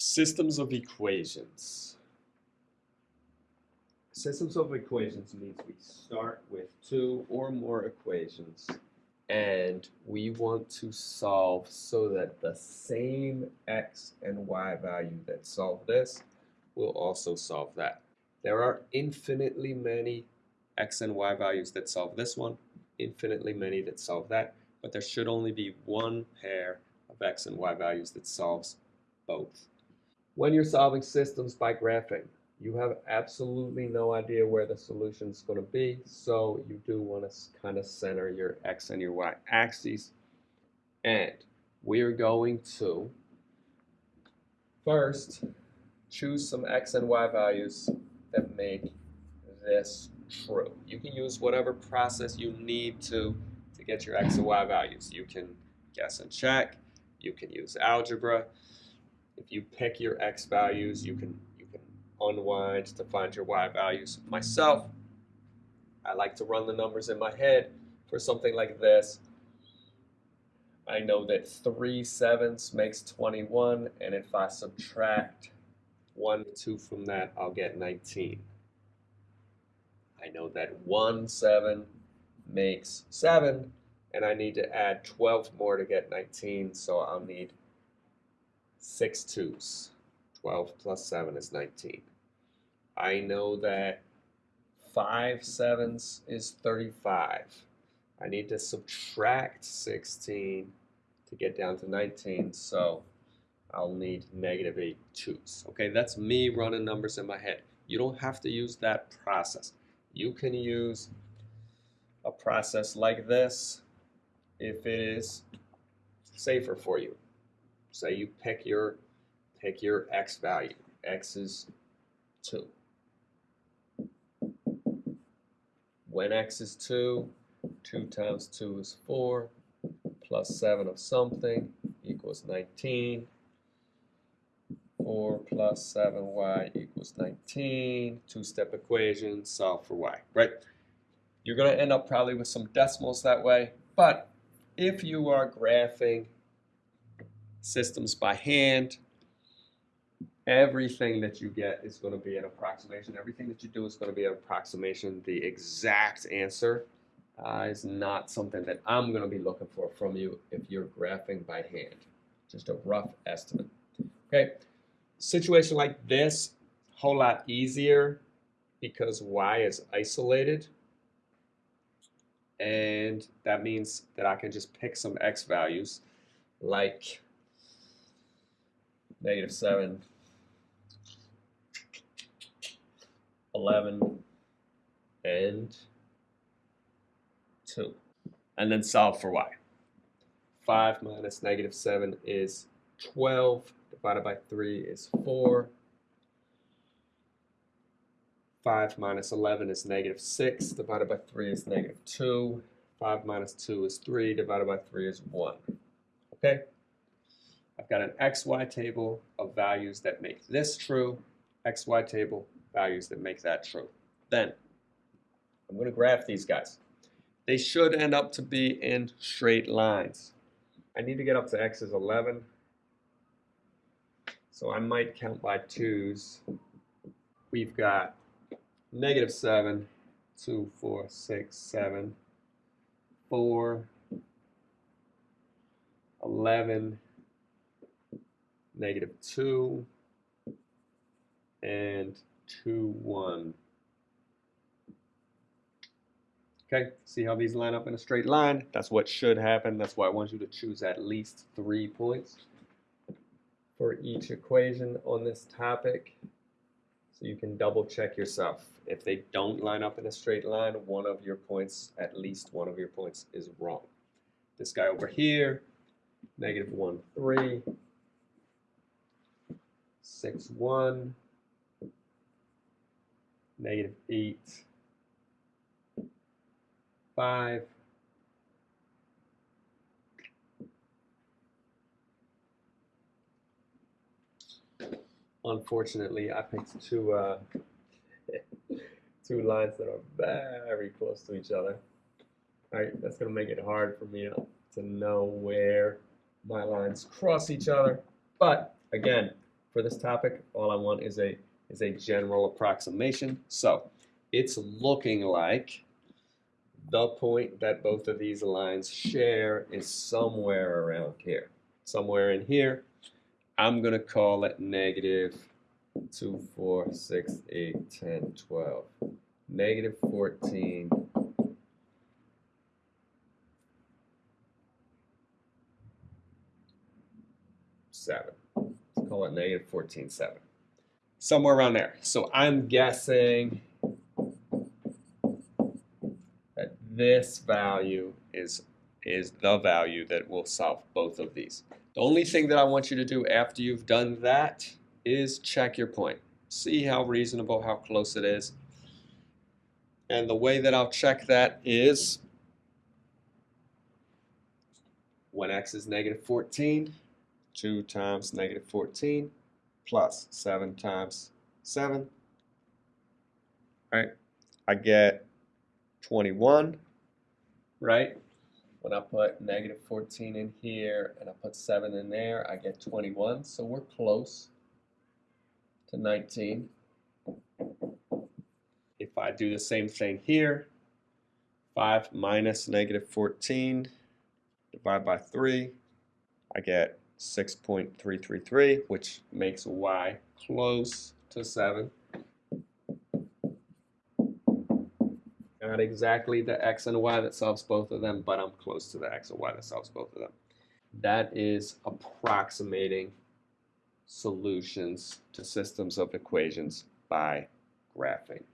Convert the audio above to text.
Systems of equations. Systems of equations means we start with two or more equations and we want to solve so that the same x and y value that solve this will also solve that. There are infinitely many x and y values that solve this one, infinitely many that solve that, but there should only be one pair of x and y values that solves both. When you're solving systems by graphing, you have absolutely no idea where the solution is going to be, so you do want to kind of center your x and your y axes. And we're going to first choose some x and y values that make this true. You can use whatever process you need to to get your x and y values. You can guess and check, you can use algebra. If you pick your x values, you can you can unwind to find your y values. Myself, I like to run the numbers in my head for something like this. I know that 3 sevenths makes 21, and if I subtract 1, 2 from that, I'll get 19. I know that 1 7 makes 7, and I need to add 12 more to get 19, so I'll need 6 twos. 12 plus 7 is 19. I know that 5 sevens is 35. I need to subtract 16 to get down to 19, so I'll need negative 8 twos. Okay, that's me running numbers in my head. You don't have to use that process. You can use a process like this if it is safer for you. Say you pick your pick your x value. x is 2. When x is 2, 2 times 2 is 4, plus 7 of something equals 19. 4 plus 7y equals 19. Two-step equation, solve for y, right? You're going to end up probably with some decimals that way, but if you are graphing systems by hand, everything that you get is going to be an approximation. Everything that you do is going to be an approximation. The exact answer uh, is not something that I'm going to be looking for from you if you're graphing by hand. Just a rough estimate. Okay, situation like this, whole lot easier because y is isolated. And that means that I can just pick some x values like negative 7 11, and 2. And then solve for y. 5 minus negative 7 is 12, divided by 3 is 4. 5 minus 11 is negative 6, divided by 3 is negative 2. 5 minus 2 is 3, divided by 3 is 1. Okay? I've got an xy table of values that make this true, xy table values that make that true. Then I'm going to graph these guys. They should end up to be in straight lines. I need to get up to x is 11. So I might count by twos. We've got negative 7, 2, 4, 6, 7, 4, 11, negative 2, and 2, 1. Okay, see how these line up in a straight line? That's what should happen. That's why I want you to choose at least three points for each equation on this topic. So you can double check yourself. If they don't line up in a straight line, one of your points, at least one of your points is wrong. This guy over here, negative 1, 3, 6, 1, negative 8, 5, Unfortunately, I picked two uh, two lines that are very close to each other. All right, that's going to make it hard for me to know where my lines cross each other. But again, for this topic. All I want is a is a general approximation. So it's looking like the point that both of these lines share is somewhere around here. Somewhere in here. I'm going to call it negative 2, 4, 6, 8, 10, 12. Negative 14. Seven. Call it negative 14, 7. Somewhere around there. So I'm guessing that this value is is the value that will solve both of these. The only thing that I want you to do after you've done that is check your point. See how reasonable, how close it is. And the way that I'll check that is when x is negative 14, 2 times negative 14 plus 7 times 7. Right? I get 21, right? When I put negative 14 in here and I put 7 in there, I get 21. So we're close to 19. If I do the same thing here, 5 minus negative 14, divided by 3, I get 6.333, which makes y close to 7. Not exactly the x and y that solves both of them, but I'm close to the x and y that solves both of them. That is approximating solutions to systems of equations by graphing.